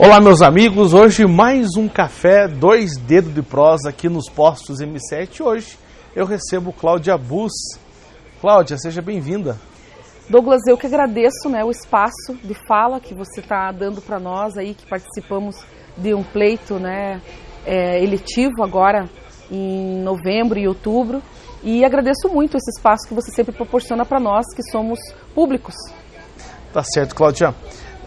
Olá, meus amigos. Hoje mais um café, dois dedos de prosa aqui nos postos M7. Hoje eu recebo Cláudia Bus. Cláudia, seja bem-vinda. Douglas, eu que agradeço né, o espaço de fala que você está dando para nós aí, que participamos de um pleito né, é, eletivo agora em novembro e outubro. E agradeço muito esse espaço que você sempre proporciona para nós, que somos públicos. Tá certo, Cláudia.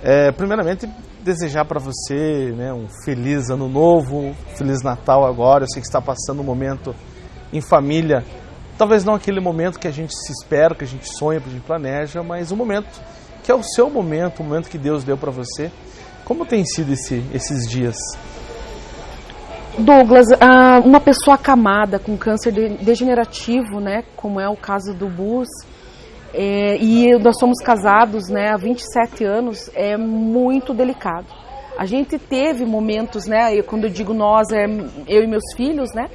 É, primeiramente, desejar para você né, um feliz ano novo, feliz Natal agora. Eu sei que está passando um momento em família, talvez não aquele momento que a gente se espera, que a gente sonha, que a gente planeja, mas um momento que é o seu momento, o momento que Deus deu para você. Como tem sido esse, esses dias? Douglas, uma pessoa acamada com câncer degenerativo, né, como é o caso do Bus, é, e nós somos casados né, há 27 anos, é muito delicado. A gente teve momentos, né, quando eu digo nós, é eu e meus filhos, né,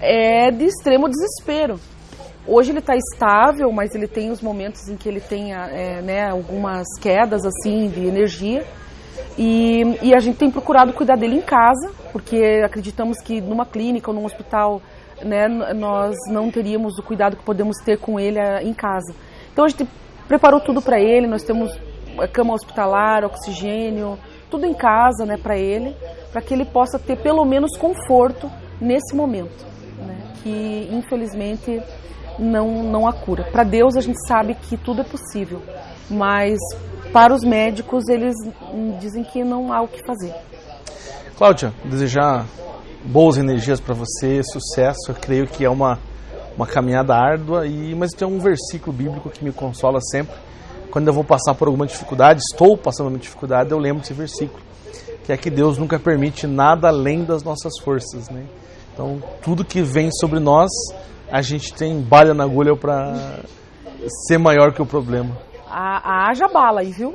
é de extremo desespero. Hoje ele está estável, mas ele tem os momentos em que ele tem é, né, algumas quedas assim de energia. E, e, a gente tem procurado cuidar dele em casa, porque acreditamos que numa clínica ou num hospital né, nós não teríamos o cuidado que podemos ter com ele eh, em casa. Então a gente preparou tudo para ele, nós temos eh, cama hospitalar, oxigênio, tudo em casa né, para ele, para que ele possa ter pelo menos conforto nesse momento, né, que infelizmente não, não há cura. Para Deus a gente sabe que tudo é possível, mas para os médicos eles dizem que não há o que fazer. Cláudia, desejar boas energias para você, sucesso. Eu creio que é uma, uma caminhada árdua, e, mas tem um versículo bíblico que me consola sempre. Quando eu vou passar por alguma dificuldade, estou passando por uma dificuldade, eu lembro desse versículo, que é que Deus nunca permite nada além das nossas forças. Né? Então, tudo que vem sobre nós, a gente tem balha na agulha para ser maior que o problema haja bala aí, viu?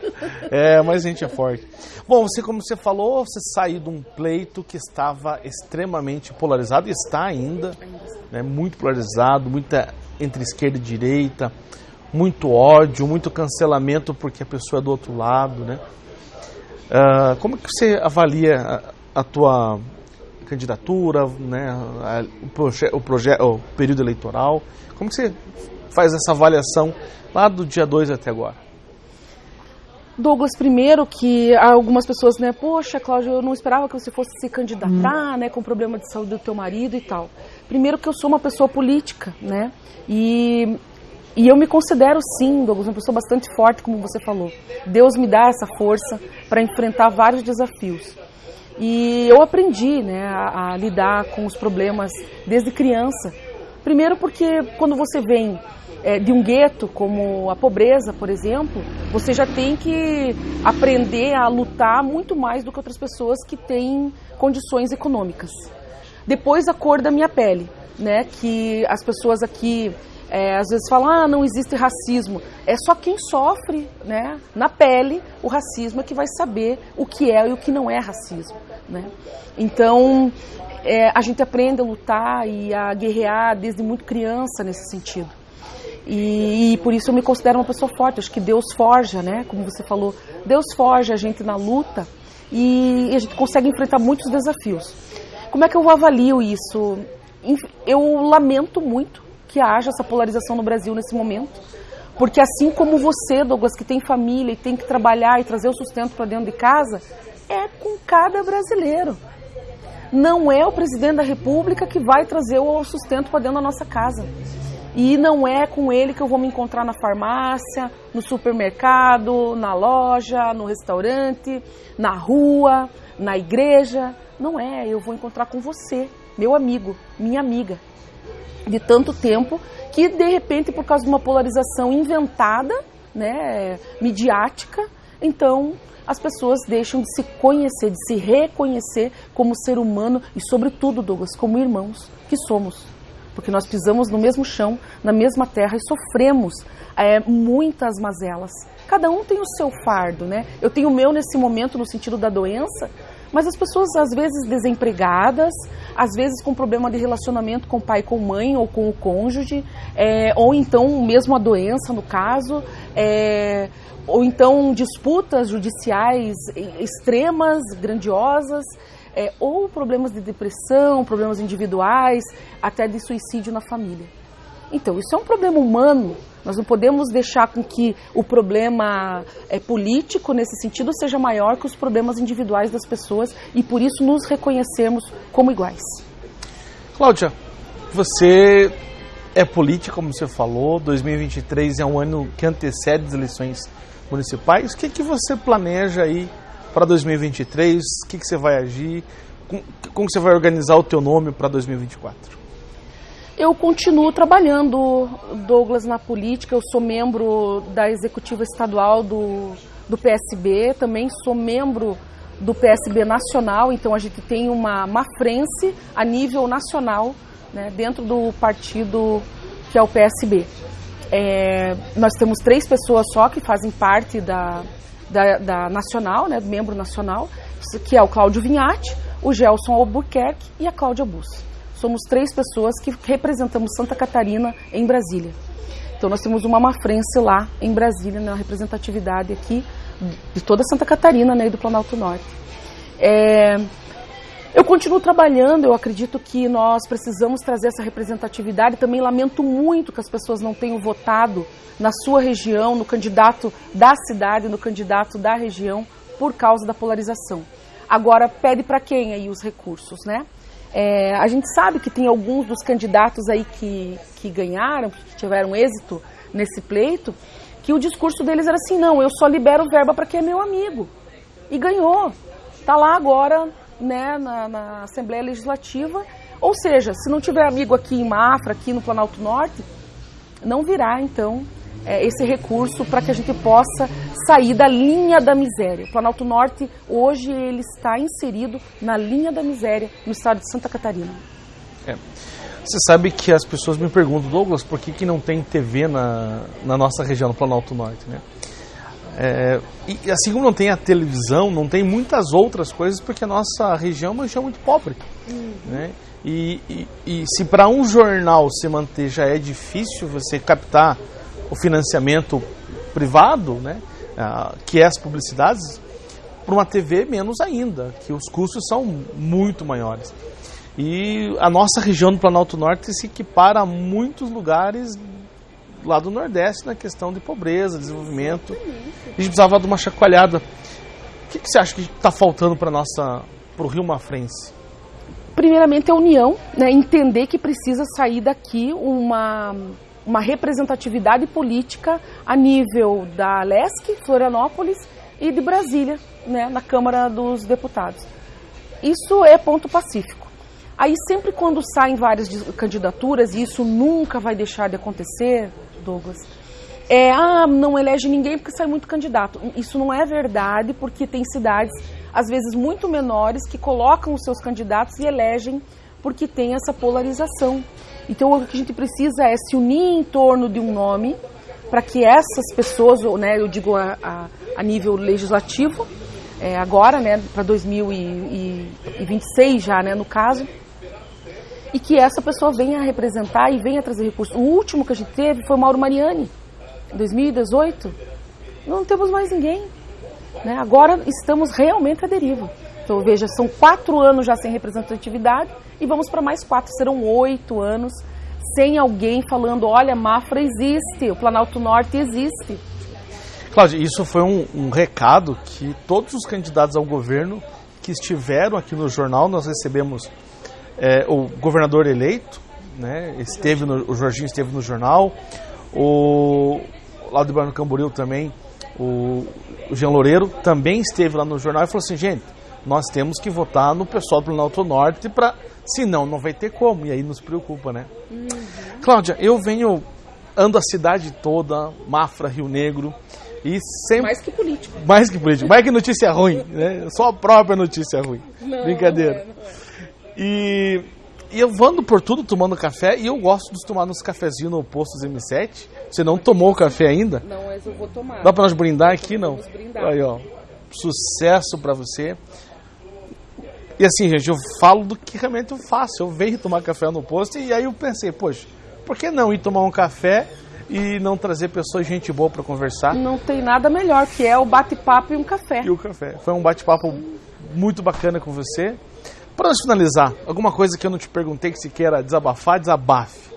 é, mas a gente é forte. Bom, você, como você falou, você saiu de um pleito que estava extremamente polarizado, e está ainda, né, muito polarizado, muita entre esquerda e direita, muito ódio, muito cancelamento porque a pessoa é do outro lado, né? Uh, como que você avalia a, a tua candidatura, né, a, o, proje o, proje o período eleitoral? Como que você faz essa avaliação lá do dia 2 até agora? Douglas, primeiro que algumas pessoas, né, poxa, Cláudio, eu não esperava que você fosse se candidatar, hum. né, com problema de saúde do teu marido e tal. Primeiro que eu sou uma pessoa política, né, e, e eu me considero sim, Douglas, uma pessoa bastante forte, como você falou. Deus me dá essa força para enfrentar vários desafios. E eu aprendi, né, a, a lidar com os problemas desde criança. Primeiro porque quando você vem é, de um gueto, como a pobreza, por exemplo, você já tem que aprender a lutar muito mais do que outras pessoas que têm condições econômicas. Depois a cor da minha pele, né? Que as pessoas aqui é, às vezes falam, ah, não existe racismo. É só quem sofre, né, na pele, o racismo é que vai saber o que é e o que não é racismo, né? Então, é, a gente aprende a lutar e a guerrear desde muito criança nesse sentido. E, e, por isso eu me considero uma pessoa forte. Acho que Deus forja, né? Como você falou, Deus forja a gente na luta e, e a gente consegue enfrentar muitos desafios. Como é que eu avalio isso? Eu lamento muito que haja essa polarização no Brasil nesse momento, porque assim como você, Douglas, que tem família e tem que trabalhar e trazer o sustento para dentro de casa, é com cada brasileiro. Não é o presidente da República que vai trazer o sustento para dentro da nossa casa. E não é com ele que eu vou me encontrar na farmácia, no supermercado, na loja, no restaurante, na rua, na igreja. Não é, eu vou encontrar com você, meu amigo, minha amiga. De tanto tempo que de repente por causa de uma polarização inventada, né, midiática, então as pessoas deixam de se conhecer, de se reconhecer como ser humano e sobretudo, Douglas, como irmãos que somos porque nós pisamos no mesmo chão, na mesma terra e sofremos é, muitas mazelas. Cada um tem o seu fardo, né? Eu tenho o meu nesse momento no sentido da doença, mas as pessoas às vezes desempregadas, às vezes com problema de relacionamento com o pai, com mãe ou com o cônjuge, é, ou então mesmo a doença no caso, é, ou então disputas judiciais extremas, grandiosas, é, ou problemas de depressão, problemas individuais, até de suicídio na família. Então, isso é um problema humano. Nós não podemos deixar com que o problema é, político, nesse sentido, seja maior que os problemas individuais das pessoas e, por isso, nos reconhecermos como iguais. Cláudia, você é política, como você falou, 2023 é um ano que antecede as eleições municipais. O que, que você planeja aí para 2023? O que, que você vai agir? Como, como você vai organizar o teu nome para 2024? Eu continuo trabalhando, Douglas, na política. Eu sou membro da executiva estadual do, do PSB, também sou membro do PSB nacional, então a gente tem uma, uma frente a nível nacional né, dentro do partido que é o PSB. É, nós temos três pessoas só que fazem parte da, da, da nacional, né, membro nacional, que é o Cláudio Vinhati, o Gelson Albuquerque e a Cláudia Bus. Somos três pessoas que representamos Santa Catarina em Brasília. Então nós temos uma mafrense lá em Brasília, na representatividade aqui de toda Santa Catarina né, e do Planalto Norte. É, eu continuo trabalhando, eu acredito que nós precisamos trazer essa representatividade. Também lamento muito que as pessoas não tenham votado na sua região, no candidato da cidade, no candidato da região, por causa da polarização. Agora, pede para quem aí os recursos, né? É, a gente sabe que tem alguns dos candidatos aí que, que ganharam, que tiveram êxito nesse pleito, que o discurso deles era assim, não, eu só libero verba para quem é meu amigo. E ganhou. Está lá agora né, na, na, Assembleia Legislativa. Ou seja, se não tiver amigo aqui em Mafra, aqui no Planalto Norte, não virá então é, esse recurso para que a gente possa sair da linha da miséria. O Planalto Norte hoje ele está inserido na linha da miséria no estado de Santa Catarina. É. Você sabe que as pessoas me perguntam, Douglas, por que, que não tem TV na, na nossa região, no Planalto Norte, né? É, e assim como não tem a televisão, não tem muitas outras coisas, porque a nossa região é uma região muito pobre. Uhum. Né? E, e, e se para um jornal se manter já é difícil você captar o financiamento privado, né? Ah, que é as publicidades, para uma TV menos ainda, que os custos são muito maiores. E a nossa região do Planalto Norte se equipara a muitos lugares lá do Nordeste na questão de pobreza, desenvolvimento. A gente precisava de uma chacoalhada. O que, que você acha que está faltando para nossa, para o Rio Mafrense? Primeiramente a união, né, entender que precisa sair daqui uma, uma representatividade política a nível da LESC, Florianópolis e de Brasília, né, na Câmara dos Deputados. Isso é ponto pacífico. Aí sempre quando saem várias candidaturas, e isso nunca vai deixar de acontecer, Douglas, é, ah, não elege ninguém porque sai muito candidato. Isso não é verdade, porque tem cidades, às vezes muito menores, que colocam os seus candidatos e elegem porque tem essa polarização. Então o que a gente precisa é se unir em torno de um nome para que essas pessoas, né, eu digo a, a, a nível legislativo, é, agora, né, para 2026 já, né, no caso, e que essa pessoa venha representar e venha trazer recursos. O último que a gente teve foi Mauro Mariani, em 2018. Não temos mais ninguém. Né? Agora estamos realmente à deriva. Então, veja, são quatro anos já sem representatividade e vamos para mais quatro. Serão oito anos sem alguém falando: olha, Mafra existe, o Planalto Norte existe. Cláudia, isso foi um, um recado que todos os candidatos ao governo que estiveram aqui no jornal, nós recebemos é, o governador eleito, né, esteve no, o Jorginho esteve no jornal, o lá do Barão Camboriú também, o, o Jean Loureiro também esteve lá no jornal e falou assim, gente, nós temos que votar no pessoal do Planalto Norte para, senão não vai ter como, e aí nos preocupa, né? Uhum. Cláudia, eu venho, ando a cidade toda, Mafra, Rio Negro, e sempre... Mais que político. Mais que político, mais que notícia ruim, né? Só a própria notícia ruim. Não, Brincadeira. Não é, não é. E, e eu ando por tudo tomando café e eu gosto de tomar nos cafezinhos no Postos M7. Você não tomou o café ainda? Não, mas eu vou tomar. Dá pra nós brindar aqui, não? Vamos brindar. Aí, ó. Sucesso pra você. E assim, gente, eu falo do que realmente eu faço. Eu venho tomar café no posto e aí eu pensei, poxa, por que não ir tomar um café e não trazer pessoas gente boa para conversar. Não tem nada melhor que é o bate-papo e um café. E o café. Foi um bate-papo muito bacana com você. Para nós finalizar, alguma coisa que eu não te perguntei que se queira desabafar, desabafe.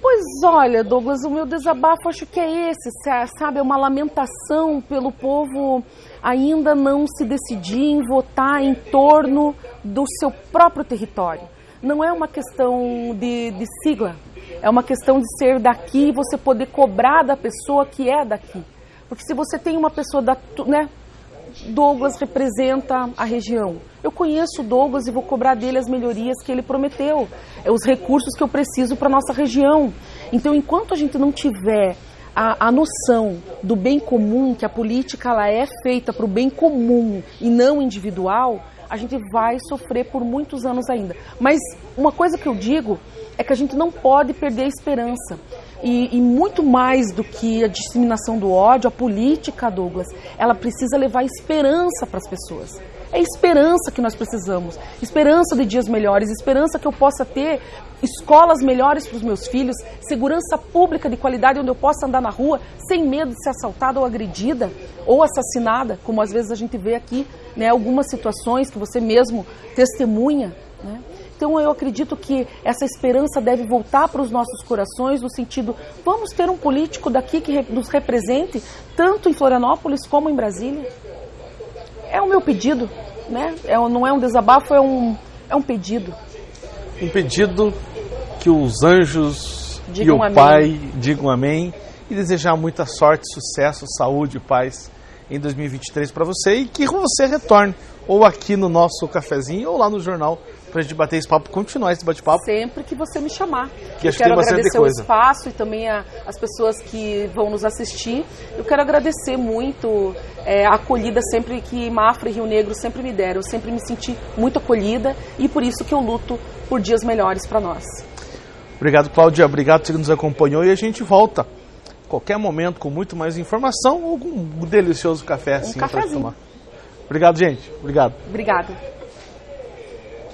Pois olha, Douglas, o meu desabafo acho que é esse, sabe? É uma lamentação pelo povo ainda não se decidir em votar em torno do seu próprio território. Não é uma questão de, de sigla, é uma questão de ser daqui e você poder cobrar da pessoa que é daqui. Porque se você tem uma pessoa da, né, Douglas representa a região. Eu conheço o Douglas e vou cobrar dele as melhorias que ele prometeu, é os recursos que eu preciso para nossa região. Então, enquanto a gente não tiver a, a, noção do bem comum, que a política ela é feita para o bem comum e não individual, a gente vai sofrer por muitos anos ainda. Mas uma coisa que eu digo é que a gente não pode perder a esperança. E, e, muito mais do que a disseminação do ódio, a política, Douglas, ela precisa levar esperança para as pessoas. É esperança que nós precisamos. Esperança de dias melhores, esperança que eu possa ter escolas melhores para os meus filhos, segurança pública de qualidade onde eu possa andar na rua sem medo de ser assaltada ou agredida ou assassinada, como às vezes a gente vê aqui, né, algumas situações que você mesmo testemunha, né? Então eu acredito que essa esperança deve voltar para os nossos corações no sentido, vamos ter um político daqui que nos represente tanto em Florianópolis como em Brasília. É o meu pedido, né? É, não é um desabafo, é um, é um pedido. Um pedido que os anjos digam e o amém. Pai digam amém e desejar muita sorte, sucesso, saúde e paz em 2023 para você e que você retorne ou aqui no nosso cafezinho ou lá no jornal para a gente bater esse papo, continuar esse bate-papo. Sempre que você me chamar. Que eu acho que quero tem agradecer coisa. o espaço e também a, as pessoas que vão nos assistir. Eu quero agradecer muito é, a acolhida sempre que Mafra e Rio Negro sempre me deram. Eu sempre me senti muito acolhida e por isso que eu luto por dias melhores para nós. Obrigado, Cláudia. Obrigado por que nos acompanhou e a gente volta qualquer momento com muito mais informação ou com um delicioso café assim para tomar. Obrigado, gente. Obrigado. Obrigada.